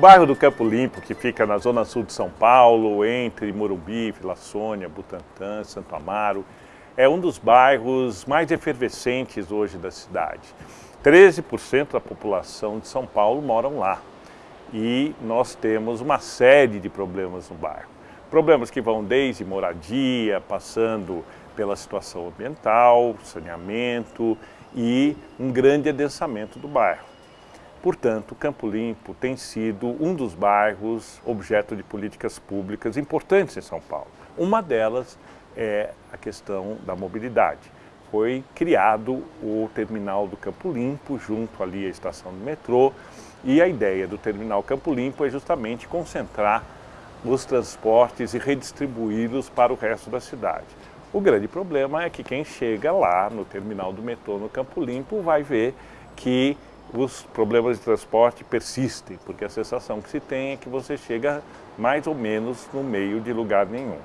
bairro do Campo Limpo, que fica na zona sul de São Paulo, entre Morumbi, Vila Sônia, Butantã, Santo Amaro, é um dos bairros mais efervescentes hoje da cidade. 13% da população de São Paulo moram lá e nós temos uma série de problemas no bairro. Problemas que vão desde moradia, passando pela situação ambiental, saneamento e um grande adensamento do bairro. Portanto, Campo Limpo tem sido um dos bairros objeto de políticas públicas importantes em São Paulo. Uma delas é a questão da mobilidade. Foi criado o terminal do Campo Limpo, junto ali à estação do metrô, e a ideia do terminal Campo Limpo é justamente concentrar os transportes e redistribuí-los para o resto da cidade. O grande problema é que quem chega lá no terminal do metrô no Campo Limpo vai ver que os problemas de transporte persistem, porque a sensação que se tem é que você chega mais ou menos no meio de lugar nenhum.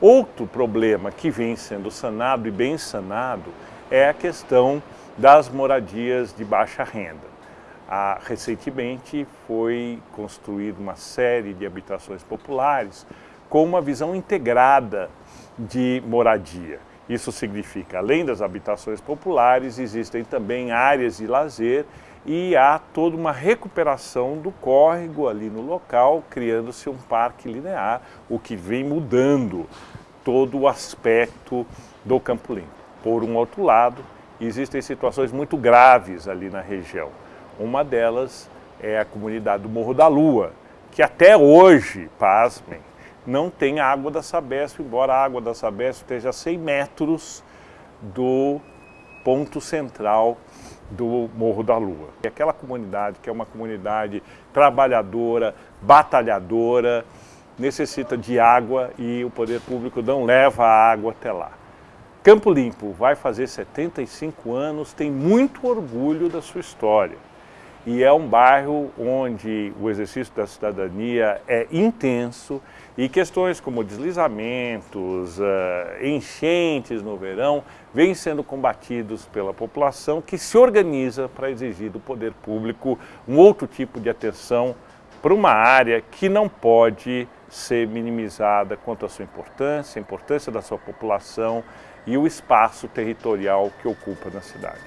Outro problema que vem sendo sanado e bem sanado é a questão das moradias de baixa renda. Ah, recentemente foi construída uma série de habitações populares com uma visão integrada de moradia. Isso significa, além das habitações populares, existem também áreas de lazer e há toda uma recuperação do córrego ali no local, criando-se um parque linear, o que vem mudando todo o aspecto do Campo Limpo. Por um outro lado, existem situações muito graves ali na região. Uma delas é a comunidade do Morro da Lua, que até hoje, pasmem, não tem água da Sabesp, embora a água da Sabesp esteja a 100 metros do ponto central do Morro da Lua. E aquela comunidade, que é uma comunidade trabalhadora, batalhadora, necessita de água e o poder público não leva a água até lá. Campo Limpo vai fazer 75 anos, tem muito orgulho da sua história. E é um bairro onde o exercício da cidadania é intenso e questões como deslizamentos, uh, enchentes no verão, vêm sendo combatidos pela população que se organiza para exigir do poder público um outro tipo de atenção para uma área que não pode ser minimizada quanto à sua importância, a importância da sua população e o espaço territorial que ocupa na cidade.